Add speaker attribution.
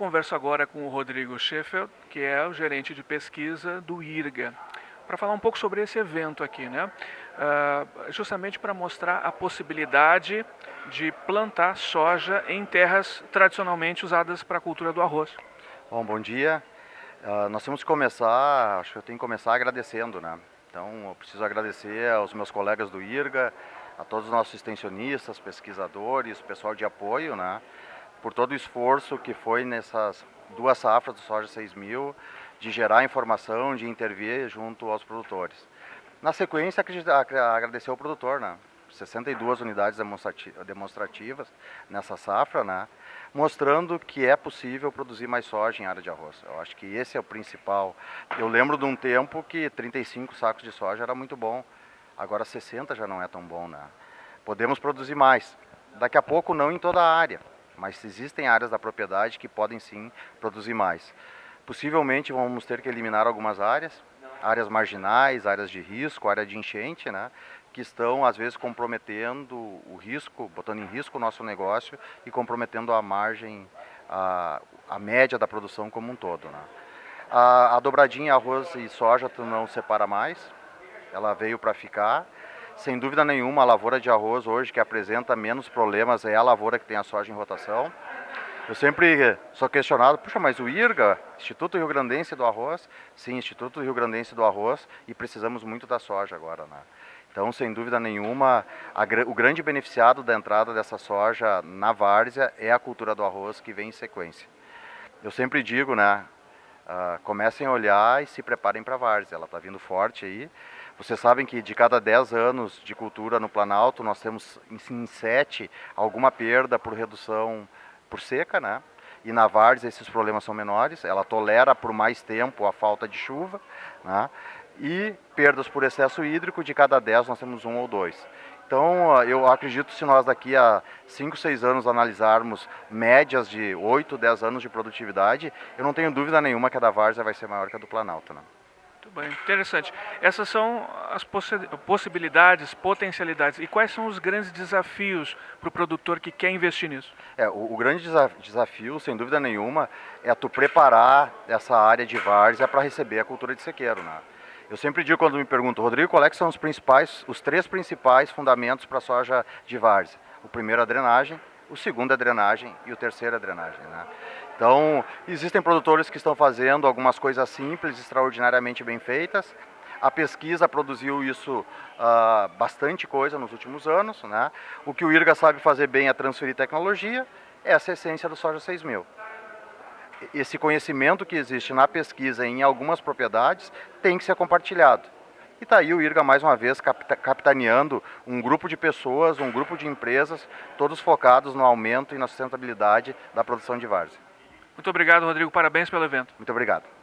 Speaker 1: converso agora com o Rodrigo Sheffield, que é o gerente de pesquisa do IRGA, para falar um pouco sobre esse evento aqui, né? Uh, justamente para mostrar a possibilidade de plantar soja em terras tradicionalmente usadas para a cultura do arroz.
Speaker 2: Bom, bom dia. Uh, nós temos que começar, acho que eu tenho que começar agradecendo, né? Então, eu preciso agradecer aos meus colegas do IRGA, a todos os nossos extensionistas, pesquisadores, pessoal de apoio, né? Por todo o esforço que foi nessas duas safras do soja 6000, de gerar informação, de intervir junto aos produtores. Na sequência, agradecer ao produtor, né? 62 unidades demonstrativas nessa safra, né? mostrando que é possível produzir mais soja em área de arroz. Eu acho que esse é o principal. Eu lembro de um tempo que 35 sacos de soja era muito bom, agora 60 já não é tão bom. Né? Podemos produzir mais. Daqui a pouco não em toda a área, mas existem áreas da propriedade que podem sim produzir mais. Possivelmente vamos ter que eliminar algumas áreas, áreas marginais, áreas de risco, área de enchente, né? que estão às vezes comprometendo o risco, botando em risco o nosso negócio e comprometendo a margem, a, a média da produção como um todo. Né? A, a dobradinha arroz e soja tu não separa mais, ela veio para ficar. Sem dúvida nenhuma, a lavoura de arroz hoje que apresenta menos problemas é a lavoura que tem a soja em rotação. Eu sempre sou questionado, puxa, mas o IRGA, Instituto Rio Grandense do Arroz, sim, Instituto Rio Grandense do Arroz, e precisamos muito da soja agora, né? Então, sem dúvida nenhuma, a, o grande beneficiado da entrada dessa soja na várzea é a cultura do arroz que vem em sequência. Eu sempre digo, né, uh, comecem a olhar e se preparem para a várzea, ela está vindo forte aí. Vocês sabem que de cada 10 anos de cultura no Planalto, nós temos em 7 alguma perda por redução por seca, né? E na várzea esses problemas são menores, ela tolera por mais tempo a falta de chuva, né? E perdas por excesso hídrico, de cada 10 nós temos um ou dois. Então, eu acredito que se nós daqui a 5, 6 anos analisarmos médias de 8, 10 anos de produtividade, eu não tenho dúvida nenhuma que a da Várzea vai ser maior que a do Planalto. Né?
Speaker 1: Muito bem, interessante. Essas são as possibilidades, potencialidades. E quais são os grandes desafios para o produtor que quer investir nisso?
Speaker 2: É, o, o, grande desafio, sem dúvida nenhuma, é tu preparar essa área de várzea para receber a cultura de sequeiro. Né? Eu sempre digo quando me perguntam, Rodrigo, qual é são os principais, os três principais fundamentos para a soja de várzea? O primeiro é a drenagem, o segundo é a drenagem e o terceiro é a drenagem. Né? Então, existem produtores que estão fazendo algumas coisas simples, extraordinariamente bem feitas. A pesquisa produziu isso, uh, bastante coisa nos últimos anos. Né? O que o IRGA sabe fazer bem é transferir tecnologia, essa é a essência do Soja 6000 esse conhecimento que existe na pesquisa em algumas propriedades tem que ser compartilhado. E está aí o IRGA mais uma vez capitaneando um grupo de pessoas, um grupo de empresas, todos focados no aumento e na sustentabilidade da produção de várzea.
Speaker 1: Muito obrigado, Rodrigo. Parabéns pelo evento.
Speaker 2: Muito obrigado.